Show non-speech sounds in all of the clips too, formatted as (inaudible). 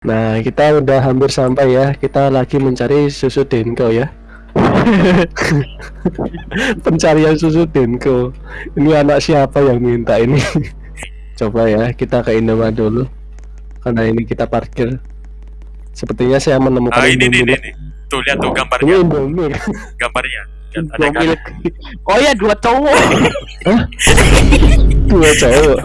Nah, kita udah hampir sampai ya. Kita lagi mencari susu Denko ya. (laughs) Pencarian susu Denko. Ini anak siapa yang minta ini? (laughs) Coba ya, kita ke Indomaret dulu. Karena ini kita parkir. Sepertinya saya menemukan Ah ini Indomie. nih, nih. Tuh lihat tuh Ini gambarnya, Indomie. gambarnya. Kan? milik. Oh ya dua cowok. Dua cowok.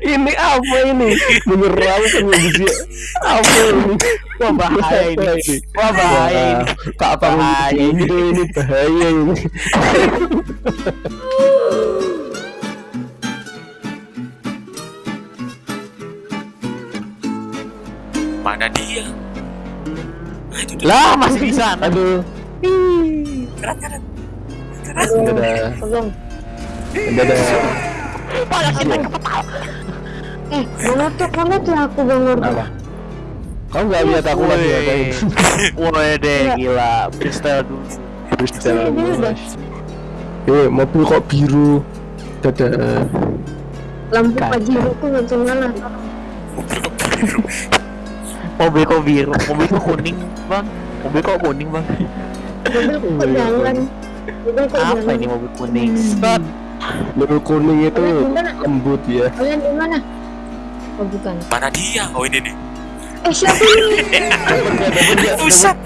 ini apa ini? Menyerang manusia. Apa ini? Wah bahaya ini. Wah bahaya ini. Kak apa ini? Ini bahaya ini. Mana dia? Ah. Lah masih di sana. Aduh, Keren, keren. dadah. Tolong. Dadah. Pada kita kepetal. Eh, mana tuh mana tuh aku bang? Kau nggak lihat aku lagi ngapain? (laughs) Woi deh gila. Freestyle dulu. Freestyle, udah. Eh, mobil kok biru? Dadah. Lampu pajero tuh mana? Mobil kok biru, mobil kok kuning bang. Mobil kok kuning bang. Mobil kok jalan. Mobil kok Apa ini mobil kuning? Stop. Mobil kuning itu lembut ya. Kalian di mana? Oh bukan. Mana dia? Oh ini nih. Eh siapa ini? (laughs) Pusat.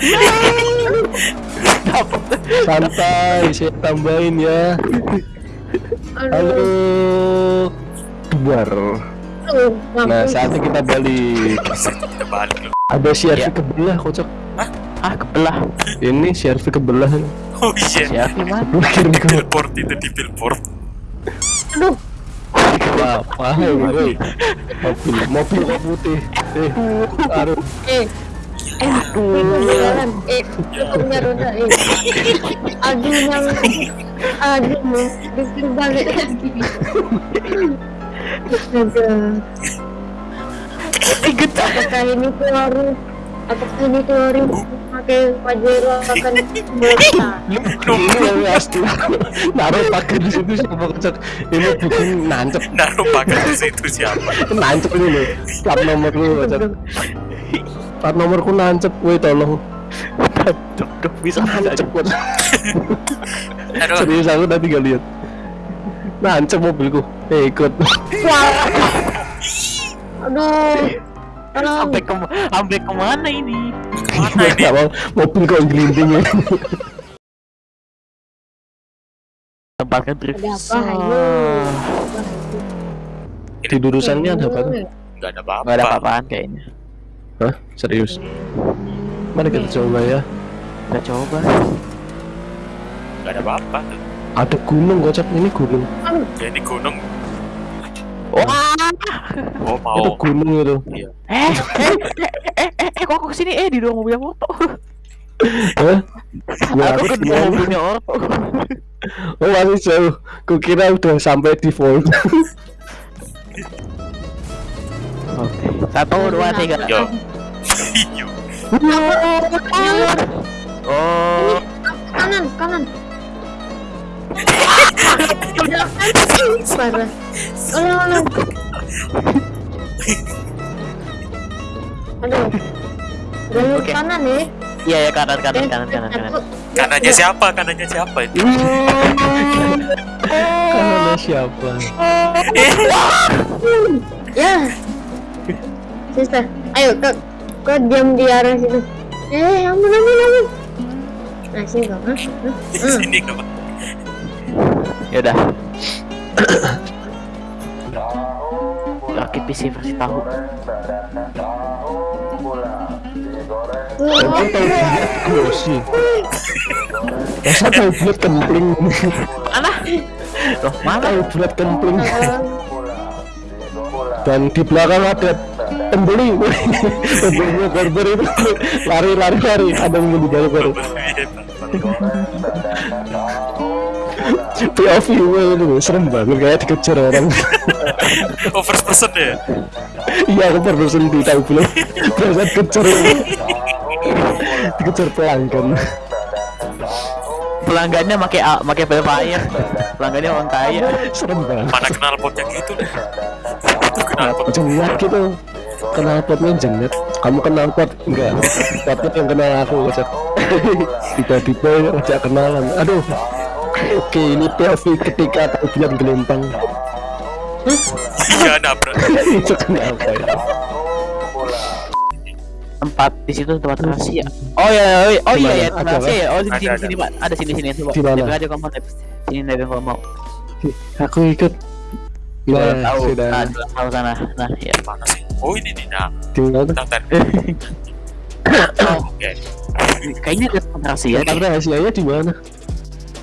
Santai, saya tambahin ya. Halo. Aduh. Aduh, Nah, saatnya kita balik. Kita balik loh. Ada CRV Ya. kebelah, kocok. Ah kebelah. Ini CRV kebelah. Oh iya. Mana? (laughs) Kirim ke Billboard itu di billboard. Aduh. apa? Mobil, putih. Eh, aduh. Eh. Eh, (laughs) aduh. jalan. Eh, punya roda. Eh. Aduh, aduh, balik lagi. Astaga. Apakah ini teori? Apakah ini teori pakai pajero akan? (laughs) Ini yang asli. Naruh pakai di situ siapa kocok? Ini bukan nancep, Naruh pakai di situ siapa? nancep ini loh. Plat nomor lu kocok. Plat nomorku nancep, woi tolong. Dok dok bisa Nancep. Serius aku tadi gak lihat. Nancep mobilku. Eh ikut. Aduh. Tolong. sampai ke sampai ke mana ini? Mana ini? Gak mau mobil kok gelinding ya. Tempatkan drift. Ada apa? Ayo. Tidurusannya ada apa tuh? Gak ada apa-apa. Ada apa-apaan kayaknya. Hah? Serius? Mari kita coba ya. Kita coba. Gak ada apa-apa. tuh. Ada gunung kocok ini gunung. Ya ini gunung. Wah. Oh mau. Itu gunung itu. Eh, eh, eh, eh, eh, eh, kok aku ke sini? Eh, di dorong mobilnya foto. Hah? Ya, aku ke dorong mobilnya Orto. Oh masih jauh. Kukira udah sampai default. Oke. Satu, dua, tiga. Yo. Yo. Oh, kanan kanan parah ulang ulang aduh jalur Oke. kanan ya iya ya kanan, kanan, kanan, kanan, kanan. Kanannya siapa? Kanannya siapa itu? kan ada siapa? ya sister ayo kau kau diam di arah situ eh ampun ampun ampun nah sini kau Hah? Hah? Kok. Yaudah. Rakit PC versi tahu. Aku tahu bulat glossy. Masa tahu bulat kempling? Mana? Loh, mana? Tahu bulat kempling. Dan di belakang ada pembeli. Pembelinya barber itu lari lari lari. Ada yang beli barber. POV gue itu serem banget kayak dikejar orang. (laughs) Oh first person ya? Iya aku baru sendiri tahu belum. Berasa dikejar. Dikejar pelanggan. Pelanggannya pakai A- pakai Velfire. Pelanggannya orang kaya. Serem banget. Mana kenal potnya gitu deh. Itu kenal? Jenet gitu. Kenal potnya jenet. Kamu kenal pot enggak? Potnya yang kenal aku. (laughs) Tiba-tiba ngajak kenalan. Aduh. Oke, ini POV ketika tahu bilang gelempang. Iya nabrak. (laughs) Itu kenapa ya? tempat di situ tempat rahasia oh ya oh, oh iya ya tempat rahasia ya oh sini sini pak ada sini sini coba Di mana? Nebeng aja kamu sini nebeng kalau mau Aku ikut. Kita Nah, tahu sudah. nah tahu sana nah ya Mana sih? Oh ini nih. Nah, Di mana? bentar. oh, (coughs) Oke. kayaknya ada tempat rahasia Tempat rahasianya di mana?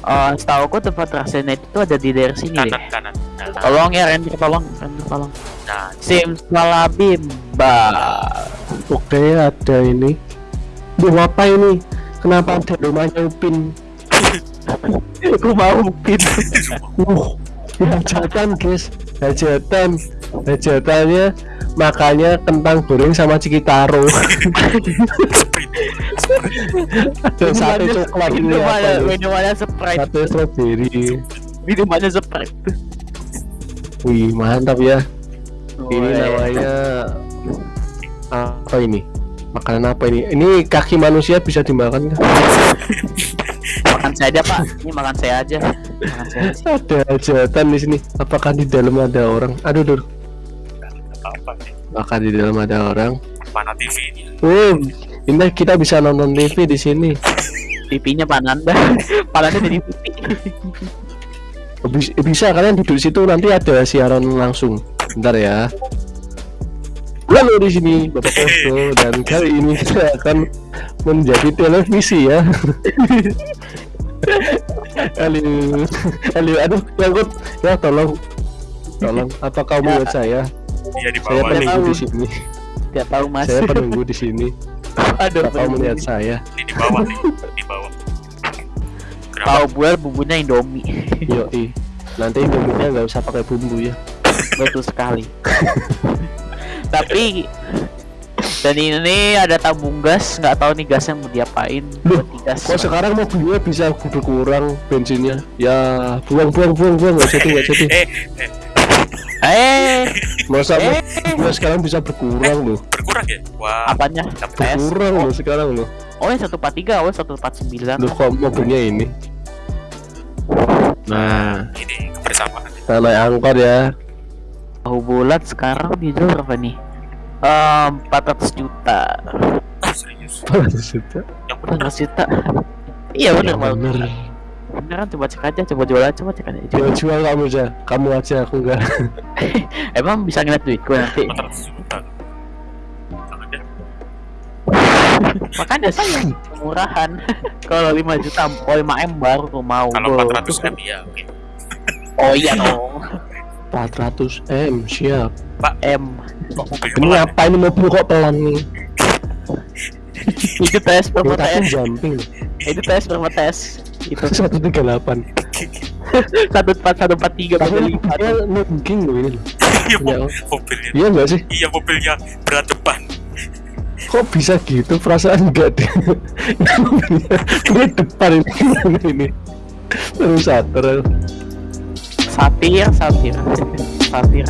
Oh, setahu aku tempat rahasianya itu ada di daerah sini deh Kanan kanan. Nah, tolong ya Randy tolong Randy tolong nah, Simsalabimba Oke, ada ini. Duh, apa ini? Kenapa ada rumahnya Upin? aku mau pin Uh, hajatan guys, hajatan, hajatannya makanya kentang goreng sama cikitaro. Sate coklat ini minumannya minumannya sprite Sate strawberry. minumannya sprite Wih, mantap ya. Ini Woi. namanya apa ini? Makanan apa ini? Ini kaki manusia bisa dimakan nggak? makan saya aja pak ini makan saya aja makan saya aja Ada hajatan di sini. Apakah di dalam ada orang? Aduh, nih? Apakah di dalam ada orang? Mana TV ini? Ini kita bisa nonton TV di sini. pipinya pananda (laughs) pananda jadi pipi Bis- Bisa kalian duduk situ nanti ada siaran langsung. Bentar ya. Halo di sini Bapak Posto dan kali ini kita akan menjadi televisi ya. (laughs) Halo, halo, aduh, nyangkut, ya tolong, tolong, apa kau melihat saya? Iya di Saya bawah. penunggu tahu. di sini. Gak tahu mas Saya penunggu di sini. Aduh Apa kau melihat saya? Ini di bawah nih. Di bawah. (laughs) Tahu buat bumbunya indomie (laughs) Yoi. Nanti indomie nggak usah pakai bumbu ya. betul sekali (laughs) tapi dan ini ada tabung gas nggak tahu nih gasnya mau diapain Loh, buat digas Kok sekarang mobilnya bisa berkurang bensinnya? Ya buang buang buang buang nggak jadi nggak jadi. Eh, eh, eh Masa eh mobilnya sekarang bisa berkurang loh? berkurang ya? Wah, apanya Berkurang loh sekarang loh. oh yang satu empat tiga oh satu empat sembilan Loh kok mobilnya ini? Nah, ini kebersamaan. kita naik angkot ya. tahu bulat sekarang dijual berapa nih empat ratus juta Ah, serius. Sudah. Yang benar. 400 juta iya bener Ya, Mal. bener. Beneran coba cek aja coba jual aja coba cek aja Jual jual kamu aja, kamu aja aku enggak. (laughs) emang bisa ngeliat duitku nanti 400 juta. Jangan deh. makanya saya murahan (laughs) kalau 5 juta oh 5 m baru tuh mau Kalau Bro. 400 M ya, oke. oh iya dong 400 m siap. m Mobil Ini apa ini mobil kok pelan nih? itu tes perma Kita tes jumping. itu tes perma tes itu (laughs) 138. (laughs) satu empat satu empat tiga Tapi dia nungging loh ini. loh. (laughs) Iya, Ya, mo- mobilnya. Iya enggak sih? Iya, mobilnya berat depan. Kok bisa gitu perasaan enggak deh Ini depan ini ini Baru sadar satir satir satir